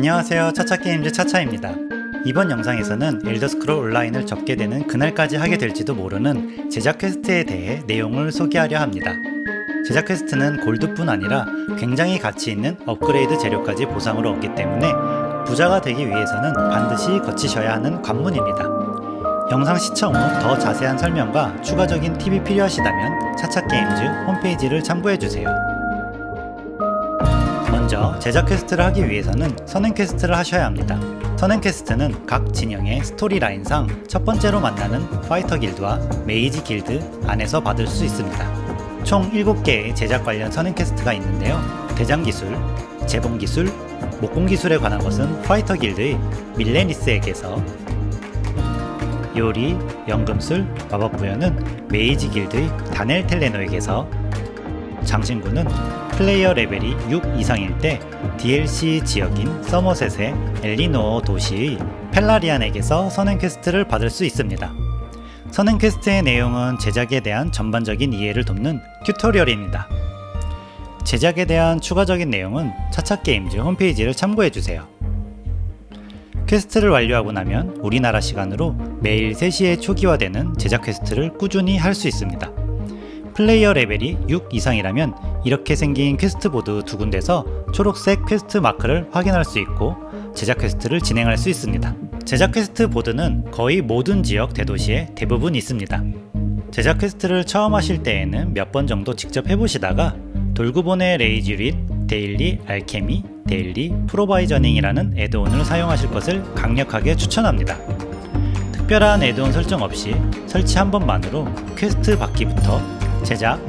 안녕하세요. 차차게임즈 차차입니다. 이번 영상에서는 Elder Scrolls Online을 접게 되는 그날까지 하게 될지도 모르는 제작 퀘스트에 대해 내용을 소개하려 합니다. 제작 퀘스트는 골드뿐 아니라 굉장히 가치 있는 업그레이드 재료까지 보상으로 얻기 때문에 부자가 되기 위해서는 반드시 거치셔야 하는 관문입니다. 영상 시청 후 더 자세한 설명과 추가적인 팁이 필요하시다면 차차게임즈 홈페이지를 참고해주세요 먼저 제작 퀘스트를 하기 위해서는 선행 퀘스트를 하셔야 합니다. 선행 퀘스트는 각 진영의 스토리 라인상 첫 번째로 만나는 파이터 길드와 Mage 길드 안에서 받을 수 있습니다. 총 7개의 제작 관련 선행 퀘스트가 있는데요. 대장 기술, 재봉 기술, 목공 기술에 관한 것은 파이터 길드의 밀레니스에게서 요리, 연금술, 마법 부여는 Mage 길드의 다넬 텔레노에게서 장신구는 플레이어 레벨이 6 이상일 때 DLC 지역인 서머셋의 엘리노어 도시의 펠라리안에게서 선행 퀘스트를 받을 수 있습니다. 선행 퀘스트의 내용은 제작에 대한 전반적인 이해를 돕는 튜토리얼입니다. 제작에 대한 추가적인 내용은 차차게임즈 홈페이지를 참고해주세요. 퀘스트를 완료하고 나면 우리나라 시간으로 매일 3시에 초기화되는 제작 퀘스트를 꾸준히 할 수 있습니다. 플레이어 레벨이 6 이상이라면 이렇게 생긴 퀘스트 보드 두 군데서 초록색 퀘스트 마크를 확인할 수 있고 제작 퀘스트를 진행할 수 있습니다. 제작 퀘스트 보드는 거의 모든 지역 대도시에 대부분 있습니다. 제작 퀘스트를 처음 하실 때에는 몇 번 정도 직접 해보시다가 돌구본의 레이즈릿, 데일리, 알케미, 데일리, 프로바이저닝이라는 애드온을 사용하실 것을 강력하게 추천합니다. 특별한 add-on 설정 없이 설치 한 번만으로 퀘스트 받기부터 제작,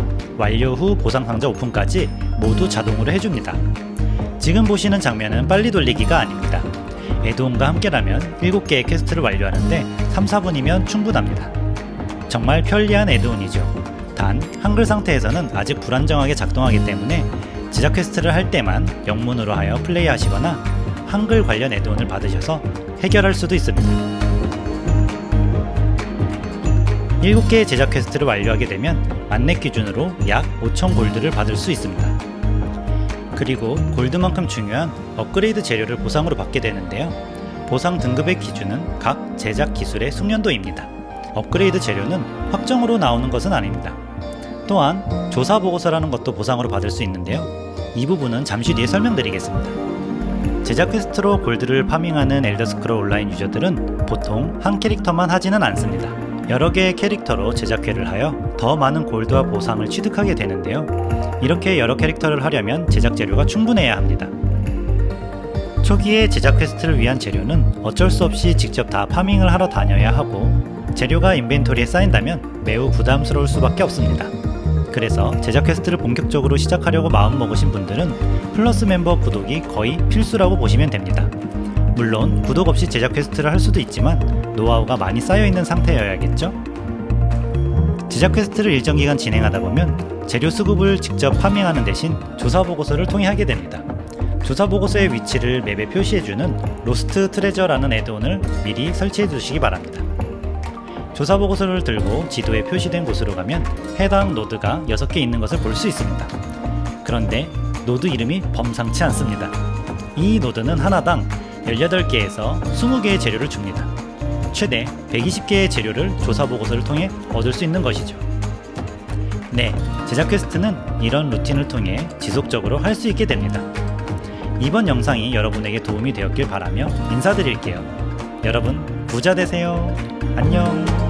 완료 후 보상 상자 오픈까지 모두 자동으로 해줍니다. 지금 보시는 장면은 빨리 돌리기가 아닙니다. add-on과 함께라면 7개의 퀘스트를 완료하는데 3, 4분이면 충분합니다. 정말 편리한 add-on이죠. 단 한글 상태에서는 아직 불안정하게 작동하기 때문에 제작 퀘스트를 할 때만 영문으로 하여 플레이하시거나 한글 관련 add-on을 받으셔서 해결할 수도 있습니다. 7개의 제작 퀘스트를 완료하게 되면 만렙 기준으로 약5,000 골드를 받을 수 있습니다. 그리고 골드만큼 중요한 업그레이드 재료를 보상으로 받게 되는데요. 보상 등급의 기준은 각 제작 기술의 숙련도입니다. 업그레이드 재료는 확정으로 나오는 것은 아닙니다. 또한 조사 보고서라는 것도 보상으로 받을 수 있는데요. 이 부분은 잠시 뒤에 설명드리겠습니다. 제작 퀘스트로 골드를 파밍하는 엘더스크롤 온라인 유저들은 보통 한 캐릭터만 하지는 않습니다. 여러 개의 캐릭터로 제작퀘를 하여 더 많은 골드와 보상을 취득하게 되는데요. 이렇게 여러 캐릭터를 하려면 제작 재료가 충분해야 합니다. 초기에 제작 quest를 위한 재료는 어쩔 수 없이 직접 다 farming을 하러 다녀야 하고 재료가 inventory에 쌓인다면 매우 부담스러울 수밖에 없습니다. 그래서 제작 quest를 본격적으로 시작하려고 마음먹으신 분들은 플러스 멤버 구독이 거의 필수라고 보시면 됩니다. 물론 구독 없이 제작 quest를 할 수도 있지만 노하우가 많이 쌓여있는 상태여야겠죠? 제작 quest를 일정 기간 진행하다 보면 재료 수급을 직접 farming하는 대신 조사 보고서를 통해 하게 됩니다. 조사 보고서의 위치를 map에 표시해주는 Lost Treasure라는 add-on을 미리 설치해 두시기 바랍니다. 조사 보고서를 들고 지도에 표시된 곳으로 가면 해당 노드가 6개 있는 것을 볼 수 있습니다. 그런데 노드 이름이 범상치 않습니다. 이 노드는 하나당 18개에서 20개의 재료를 줍니다. 최대 120개의 재료를 조사 보고서를 통해 얻을 수 있는 것이죠. 네, 제작 quest는 이런 루틴을 통해 지속적으로 할 수 있게 됩니다. 이번 영상이 여러분에게 도움이 되었길 바라며 인사드릴게요. 여러분 부자 되세요. 안녕.